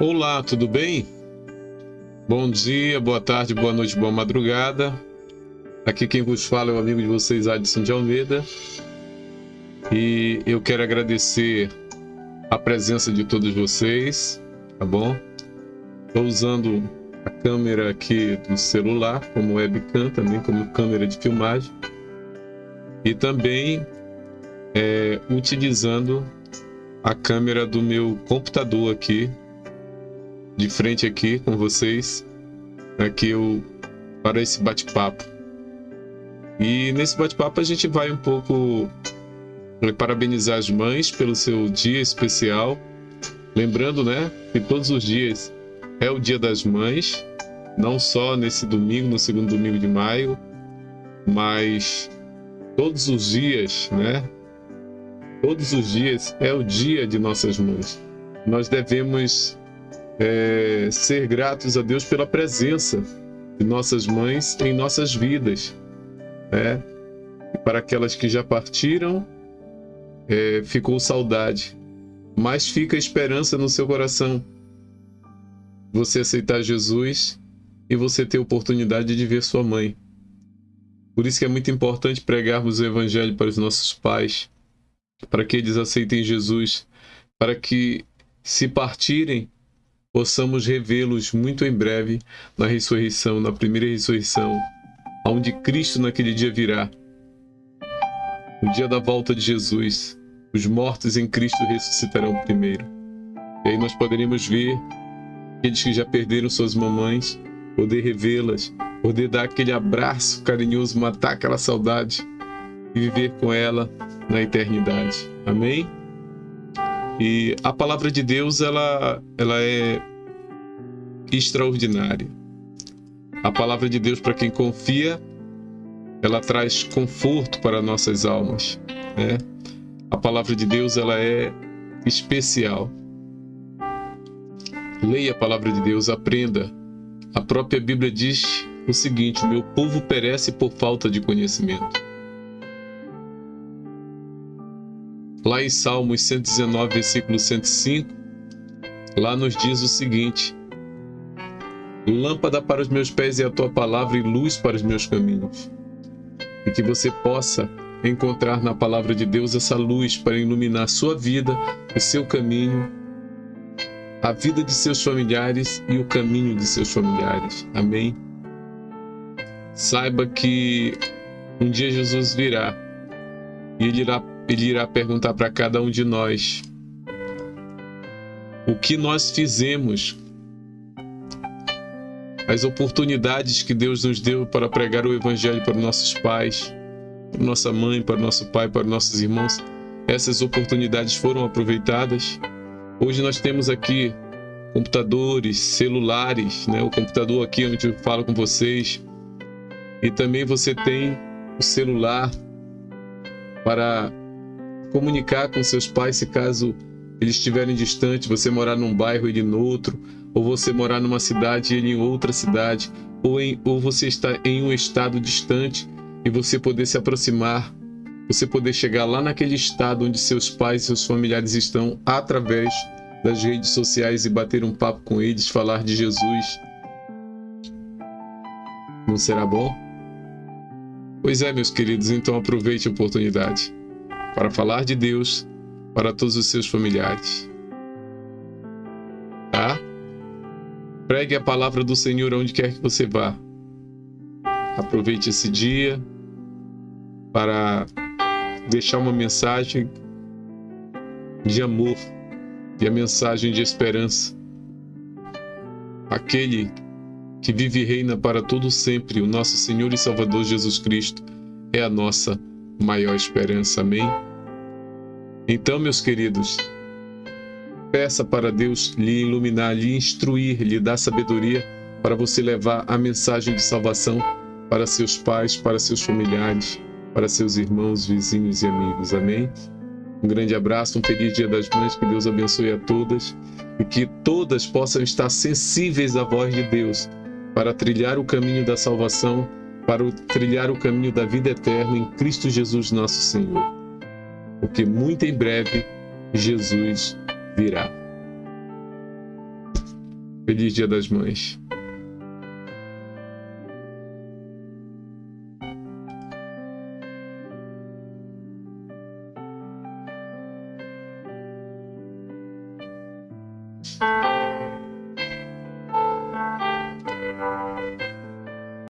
Olá, tudo bem? Bom dia, boa tarde, boa noite, boa madrugada. Aqui quem vos fala é o amigo de vocês, Adson de Almeida. E eu quero agradecer a presença de todos vocês, tá bom? Estou usando a câmera aqui do celular como webcam, também como câmera de filmagem. E também é, utilizando a câmera do meu computador aqui, de frente aqui com vocês, aqui eu, para esse bate-papo. E nesse bate-papo a gente vai um pouco parabenizar as mães pelo seu dia especial. Lembrando, né, que todos os dias é o Dia das Mães, não só nesse domingo, no segundo domingo de maio, mas todos os dias, né? Todos os dias é o dia de nossas mães. Nós devemos é, ser gratos a Deus pela presença de nossas mães em nossas vidas. Né? E para aquelas que já partiram, é, ficou saudade, mas fica esperança no seu coração. Você aceitar Jesus e você ter oportunidade de ver sua mãe. Por isso que é muito importante pregarmos o Evangelho para os nossos pais, para que eles aceitem Jesus, para que, se partirem, possamos revê-los muito em breve na ressurreição, na primeira ressurreição, onde Cristo naquele dia virá. O dia da volta de Jesus, os mortos em Cristo ressuscitarão primeiro. E aí nós poderemos ver aqueles que já perderam suas mamães, poder revê-las, poder dar aquele abraço carinhoso, matar aquela saudade e viver com ela na eternidade. Amém? E a palavra de Deus, ela, ela é extraordinária. A palavra de Deus, para quem confia, ela traz conforto para nossas almas. Né? A palavra de Deus, ela é especial. Leia a palavra de Deus, aprenda. A própria Bíblia diz o seguinte: Meu povo perece por falta de conhecimento. Lá em Salmos 119, versículo 105, lá nos diz o seguinte: Lâmpada para os meus pés é a tua palavra e luz para os meus caminhos. E que você possa encontrar na palavra de Deus essa luz para iluminar a sua vida, o seu caminho, a vida de seus familiares e o caminho de seus familiares. Amém? Saiba que um dia Jesus virá e ele irá ele irá perguntar para cada um de nós o que nós fizemos, as oportunidades que Deus nos deu para pregar o Evangelho para nossos pais, para nossa mãe, para nosso pai, para nossos irmãos. Essas oportunidades foram aproveitadas. Hoje nós temos aqui computadores, celulares, né? o computador aqui onde eu falo com vocês. E também você tem o celular para comunicar com seus pais se caso eles estiverem distantes, você morar num bairro ele no outro, ou você morar numa cidade e ele em outra cidade, ou, em, ou você está em um estado distante e você poder se aproximar, você poder chegar lá naquele estado onde seus pais e seus familiares estão através das redes sociais e bater um papo com eles, falar de Jesus. Não será bom? Pois é, meus queridos, então aproveite a oportunidade para falar de Deus para todos os seus familiares. Tá? Pregue a palavra do Senhor onde quer que você vá. Aproveite esse dia para deixar uma mensagem de amor e a mensagem de esperança. Aquele que vive e reina para todo sempre, o nosso Senhor e Salvador Jesus Cristo, é a nossa maior esperança. Amém? Então, meus queridos, peça para Deus lhe iluminar, lhe instruir, lhe dar sabedoria para você levar a mensagem de salvação para seus pais, para seus familiares, para seus irmãos, vizinhos e amigos. Amém? Um grande abraço, um feliz Dia das Mães, que Deus abençoe a todas e que todas possam estar sensíveis à voz de Deus para trilhar o caminho da salvação para trilhar o caminho da vida eterna em Cristo Jesus nosso Senhor porque muito em breve Jesus virá. Feliz Dia das Mães.